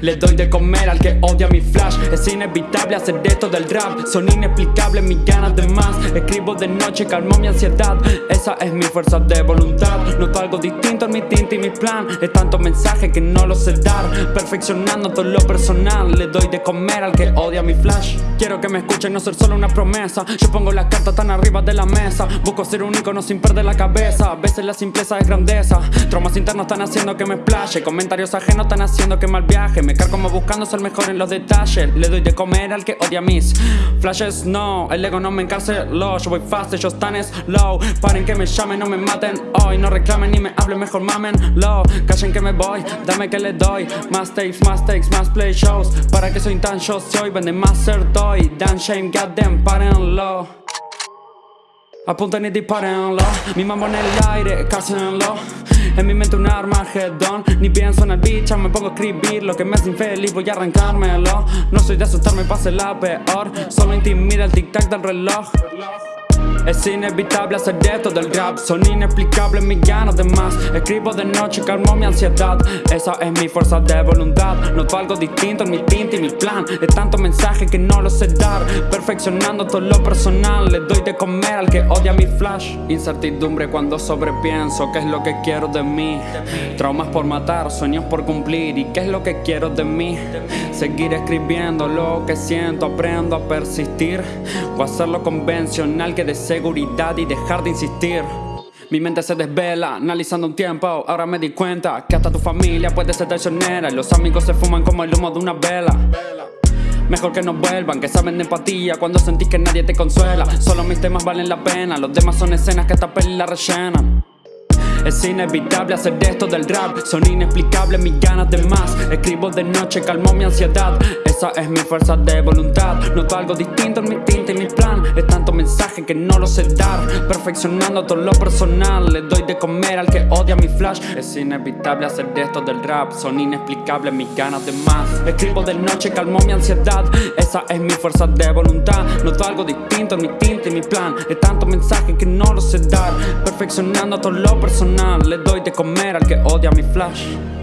Le doy de comer al que odia mi flash. Es inevitable hacer esto del rap. Son inexplicables mis ganas de más. Escribo de noche, calmo mi ansiedad. Esa es mi fuerza de voluntad. Noto algo distinto en mi tinta y mi plan. Es tanto mensaje que no lo sé dar. Perfeccionando todo lo personal. Le doy de comer al que odia mi flash. Quiero que me escuchen, no ser solo una promesa. Yo pongo las cartas tan arriba de la mesa. Busco ser un icono sin perder la cabeza. A veces la simpleza es grandeza. Traumas internos están haciendo que me splash Comentarios ajenos están haciendo que mal viaje Me cargo como buscando ser mejor en los detalles. Le doy de comer al que odia mis flashes. No, el ego no me encarceló. Yo voy fast, ellos están slow. Paren que me llamen, no me maten Hoy. No reclamen ni me hablen, mejor mamen Low, callen que me voy, dame que le doy. Más tapes, más takes, más play shows. Para que soy tan si hoy venden más ser toy Dan shame, goddamn, párenlo Apunten y dispárenlo Mi mambo en el aire, cásenlo En mi mente un armagedón. Ni pienso en el bicho, me pongo a escribir Lo que me hace infeliz, voy a arrancármelo. No soy de asustarme, pase la peor. Solo intimida el tic-tac del reloj es inevitable hacer esto del rap. Son inexplicables mis ganas de más. Escribo de noche, calmo mi ansiedad. Esa es mi fuerza de voluntad. Noto algo distinto en mi tinta y mi plan. Es tanto mensaje que no lo sé dar. Perfeccionando todo lo personal. Le doy de comer al que odia mi flash. Incertidumbre cuando sobrepienso. ¿Qué es lo que quiero de mí? Traumas por matar, sueños por cumplir. ¿Y qué es lo que quiero de mí? Seguir escribiendo lo que siento. Aprendo a persistir. O hacerlo convencional que de seguridad y dejar de insistir. Mi mente se desvela, analizando un tiempo. Ahora me di cuenta que hasta tu familia puede ser traicionera Y los amigos se fuman como el humo de una vela. Mejor que no vuelvan, que saben de empatía Cuando sentís que nadie te consuela. Solo mis temas valen la pena Los demás son escenas que esta peli la rellenan. Es inevitable hacer esto del rap Son inexplicables mis ganas de más. Escribo de noche, calmo mi ansiedad. Esa es mi fuerza de voluntad Noto algo distinto en mi tinta y mi plan que no lo sé dar. Perfeccionando todo lo personal Le doy de comer al que odia mi flash. Es inevitable hacer esto del rap Son inexplicables mis ganas de más. Escribo de noche, calmo mi ansiedad Esa es mi fuerza de voluntad. Noto algo distinto en mi tinta y mi plan Es tanto mensaje que no lo sé dar. Perfeccionando todo lo personal le doy de comer al que odia mi flash